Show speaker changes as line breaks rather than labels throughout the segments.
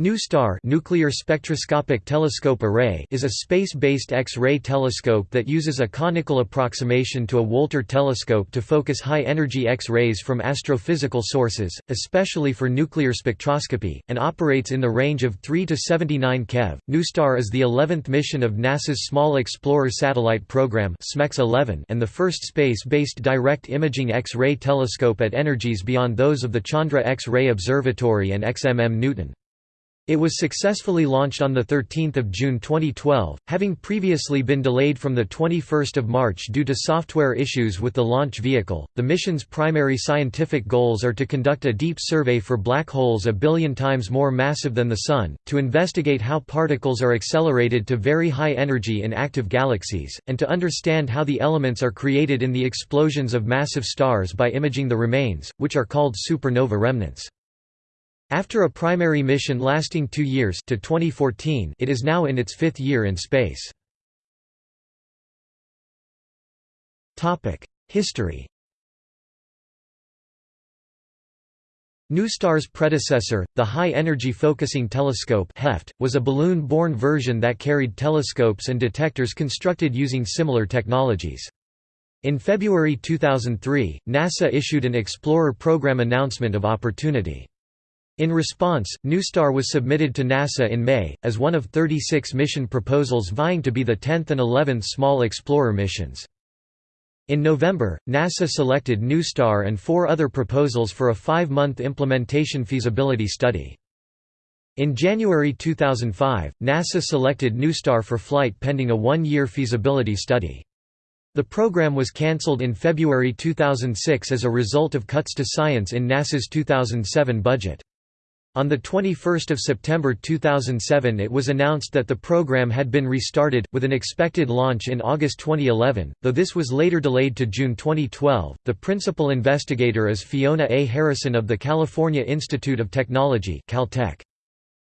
NuSTAR Nuclear Spectroscopic Telescope Array is a space-based X-ray telescope that uses a conical approximation to a Wolter telescope to focus high-energy X-rays from astrophysical sources, especially for nuclear spectroscopy, and operates in the range of 3 to 79 keV. NuSTAR is the 11th mission of NASA's Small Explorer Satellite Program (SMEX-11) and the first space-based direct imaging X-ray telescope at energies beyond those of the Chandra X-ray Observatory and XMM Newton. It was successfully launched on 13 June 2012, having previously been delayed from 21 March due to software issues with the launch vehicle. The mission's primary scientific goals are to conduct a deep survey for black holes a billion times more massive than the Sun, to investigate how particles are accelerated to very high energy in active galaxies, and to understand how the elements are created in the explosions of massive stars by imaging the remains, which are called supernova remnants. After a primary mission lasting two years to 2014, it is now in its fifth year in space. History NuSTAR's predecessor, the High Energy Focusing Telescope HEFT, was a balloon-borne version that carried telescopes and detectors constructed using similar technologies. In February 2003, NASA issued an Explorer program announcement of opportunity. In response, NuSTAR was submitted to NASA in May, as one of 36 mission proposals vying to be the 10th and 11th Small Explorer missions. In November, NASA selected NuSTAR and four other proposals for a five-month implementation feasibility study. In January 2005, NASA selected NuSTAR for flight pending a one-year feasibility study. The program was cancelled in February 2006 as a result of cuts to science in NASA's 2007 budget. On 21 September 2007 it was announced that the program had been restarted, with an expected launch in August 2011, though this was later delayed to June 2012. The principal investigator is Fiona A. Harrison of the California Institute of Technology Caltech.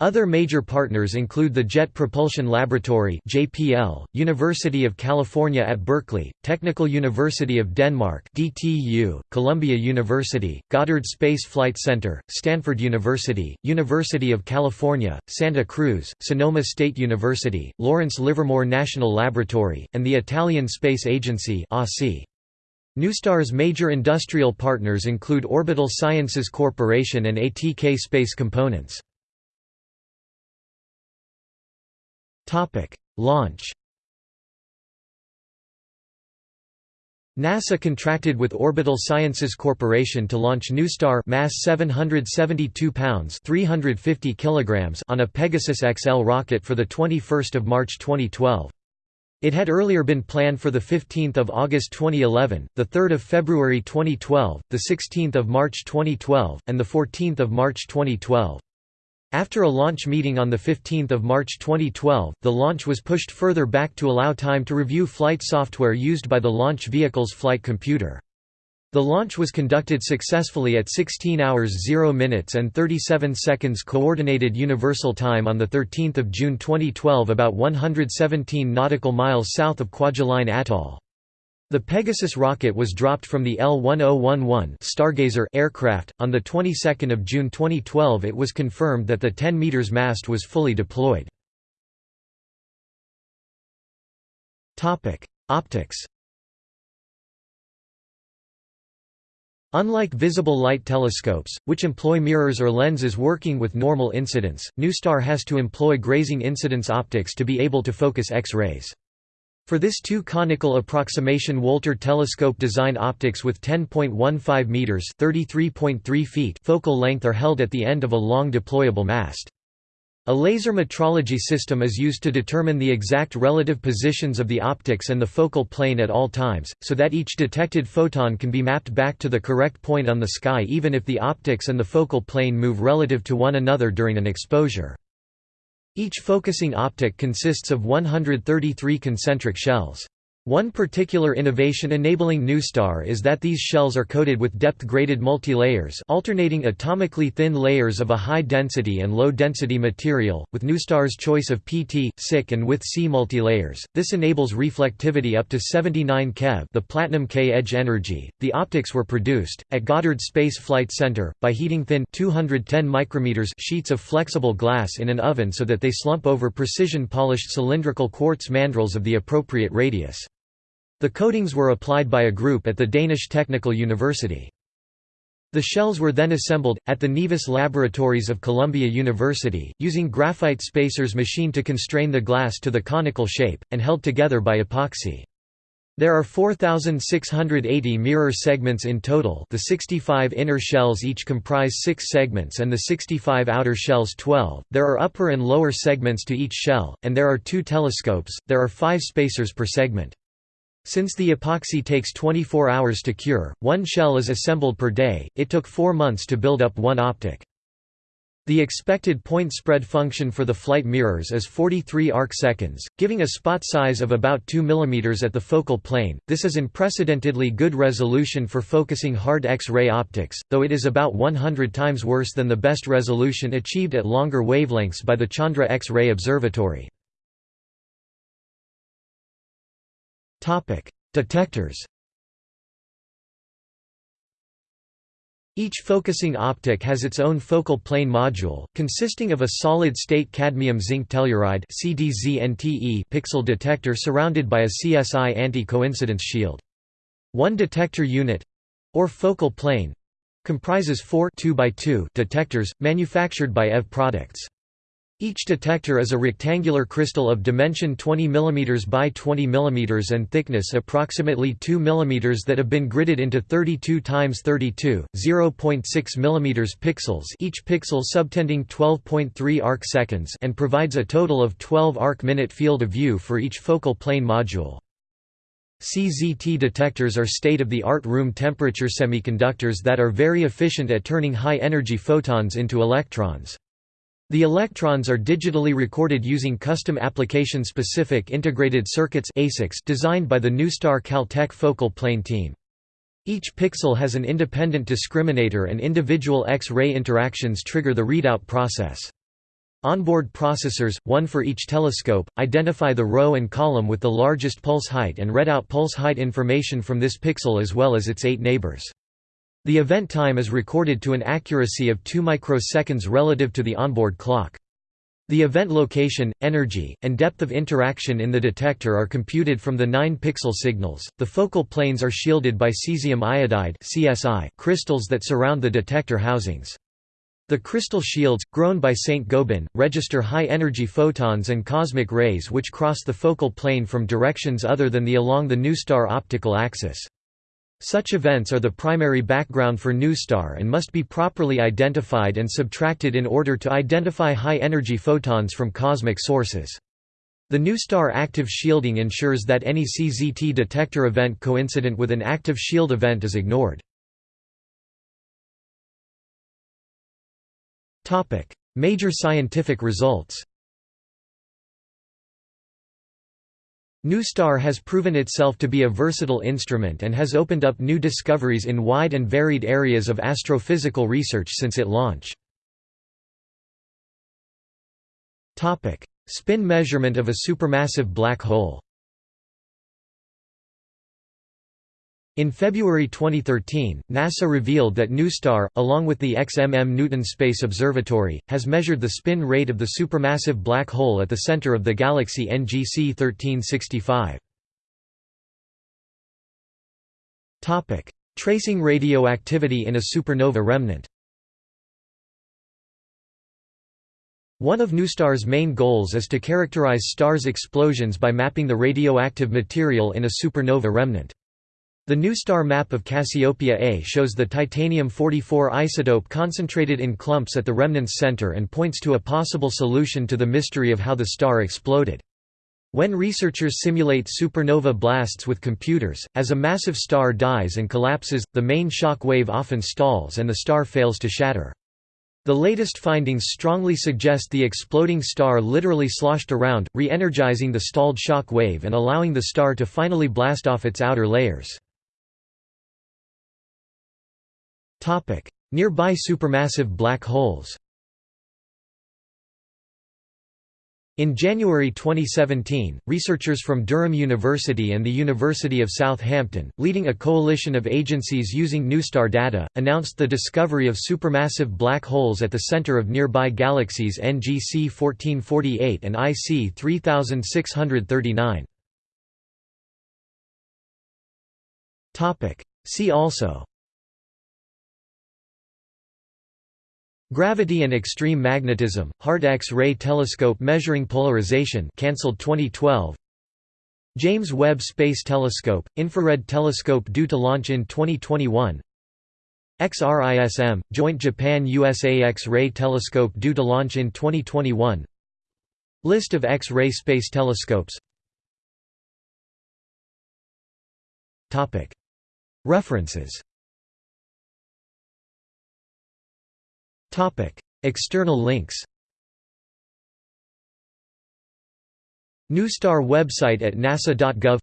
Other major partners include the Jet Propulsion Laboratory (JPL), University of California at Berkeley, Technical University of Denmark (DTU), Columbia University, Goddard Space Flight Center, Stanford University, University of California, Santa Cruz, Sonoma State University, Lawrence Livermore National Laboratory, and the Italian Space Agency (ASI). NuStar's major industrial partners include Orbital Sciences Corporation and ATK Space Components. Topic: Launch. NASA contracted with Orbital Sciences Corporation to launch NuStar mass 772 pounds 350 kilograms on a Pegasus XL rocket for the 21st of March 2012. It had earlier been planned for the 15th of August 2011, the 3rd of February 2012, the 16th of March 2012, and the 14th of March 2012. After a launch meeting on 15 March 2012, the launch was pushed further back to allow time to review flight software used by the launch vehicle's flight computer. The launch was conducted successfully at 16 hours 0 minutes and 37 seconds Coordinated Universal Time on 13 June 2012 about 117 nautical miles south of Kwajalein Atoll. The Pegasus rocket was dropped from the L-1011 Stargazer aircraft. On the 22nd of June 2012 it was confirmed that the 10 meters mast was fully deployed. Topic: Optics. Unlike visible light telescopes, which employ mirrors or lenses working with normal incidence, NuSTAR has to employ grazing incidence optics to be able to focus X-rays. For this two conical approximation Wolter telescope design optics with 10.15 meters (33.3 feet) focal length are held at the end of a long deployable mast. A laser metrology system is used to determine the exact relative positions of the optics and the focal plane at all times, so that each detected photon can be mapped back to the correct point on the sky even if the optics and the focal plane move relative to one another during an exposure. Each focusing optic consists of 133 concentric shells. One particular innovation enabling NuStar is that these shells are coated with depth-graded multilayers alternating atomically thin layers of a high-density and low-density material, with NuStar's choice of PT, SiC and with C multilayers. This enables reflectivity up to 79 keV the Platinum K edge energy. The optics were produced, at Goddard Space Flight Center, by heating thin 210 micrometers sheets of flexible glass in an oven so that they slump over precision-polished cylindrical quartz mandrels of the appropriate radius. The coatings were applied by a group at the Danish Technical University. The shells were then assembled, at the Nevis Laboratories of Columbia University, using graphite spacers machined to constrain the glass to the conical shape, and held together by epoxy. There are 4,680 mirror segments in total the 65 inner shells each comprise 6 segments and the 65 outer shells 12, there are upper and lower segments to each shell, and there are two telescopes, there are 5 spacers per segment. Since the epoxy takes 24 hours to cure, one shell is assembled per day, it took four months to build up one optic. The expected point spread function for the flight mirrors is 43 arc seconds, giving a spot size of about 2 mm at the focal plane. This is unprecedentedly good resolution for focusing hard X-ray optics, though it is about 100 times worse than the best resolution achieved at longer wavelengths by the Chandra X-ray Observatory. Detectors. Each focusing optic has its own focal plane module, consisting of a solid-state cadmium-zinc telluride pixel detector surrounded by a CSI anti-coincidence shield. One detector unit—or focal plane—comprises four 2 by 2 detectors, manufactured by EV Products. Each detector is a rectangular crystal of dimension 20 mm by 20 mm and thickness approximately 2 mm that have been gridded into 32 x 32, 0.6 mm pixels each pixel subtending 12.3 arc seconds and provides a total of 12 arc-minute field of view for each focal plane module. CZT detectors are state-of-the-art room temperature semiconductors that are very efficient at turning high-energy photons into electrons. The electrons are digitally recorded using custom application-specific integrated circuits designed by the NuStar Caltech focal plane team. Each pixel has an independent discriminator and individual X-ray interactions trigger the readout process. Onboard processors, one for each telescope, identify the row and column with the largest pulse height and read out pulse height information from this pixel as well as its eight neighbors. The event time is recorded to an accuracy of 2 microseconds relative to the onboard clock. The event location, energy, and depth of interaction in the detector are computed from the 9-pixel signals. The focal planes are shielded by cesium iodide (CSI) crystals that surround the detector housings. The crystal shields, grown by St. Gobain, register high-energy photons and cosmic rays which cross the focal plane from directions other than the along the NuStar optical axis. Such events are the primary background for NuStar and must be properly identified and subtracted in order to identify high-energy photons from cosmic sources. The NuStar active shielding ensures that any CZT detector event coincident with an active shield event is ignored. Major scientific results NuStar has proven itself to be a versatile instrument and has opened up new discoveries in wide and varied areas of astrophysical research since its launch. Spin measurement of a supermassive black hole In February 2013, NASA revealed that NuStar, along with the XMM Newton Space Observatory, has measured the spin rate of the supermassive black hole at the center of the galaxy NGC 1365. Tracing radioactivity in a supernova remnant One of NuStar's main goals is to characterize stars' explosions by mapping the radioactive material in a supernova remnant. The NuSTAR map of Cassiopeia A shows the titanium-44 isotope concentrated in clumps at the remnant's center and points to a possible solution to the mystery of how the star exploded. When researchers simulate supernova blasts with computers, as a massive star dies and collapses, the main shock wave often stalls and the star fails to shatter. The latest findings strongly suggest the exploding star literally sloshed around, re-energizing the stalled shock wave and allowing the star to finally blast off its outer layers. Nearby supermassive black holes In January 2017, researchers from Durham University and the University of Southampton, leading a coalition of agencies using NuSTAR data, announced the discovery of supermassive black holes at the center of nearby galaxies NGC 1448 and IC 3639. See also Gravity and extreme magnetism, Hard X-ray telescope measuring polarization cancelled 2012 James Webb Space Telescope, infrared telescope due to launch in 2021 XRISM, Joint Japan-USA X-ray telescope due to launch in 2021 List of X-ray space telescopes. References External links NuSTAR website at nasa.gov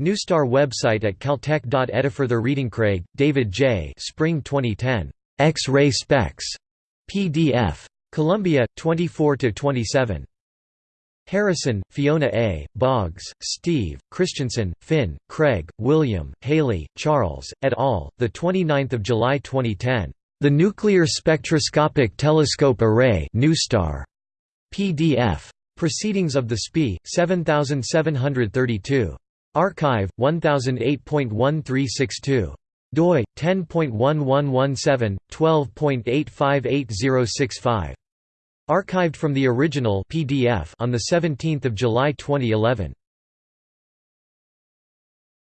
NuSTAR website at caltech. Further reading Craig, David J. Spring 2010. X-ray specs. PDF. Columbia, 24–27. Harrison, Fiona A., Boggs, Steve, Christensen, Finn, Craig, William, Hailey, Charles, et al., 29 July 2010. The Nuclear Spectroscopic Telescope Array NuSTAR. PDF. Proceedings of the SPI, 7732. arXiv, 1008.1362. doi 10.1117 12.858065. Archived from the original PDF on the 17th of July 2011.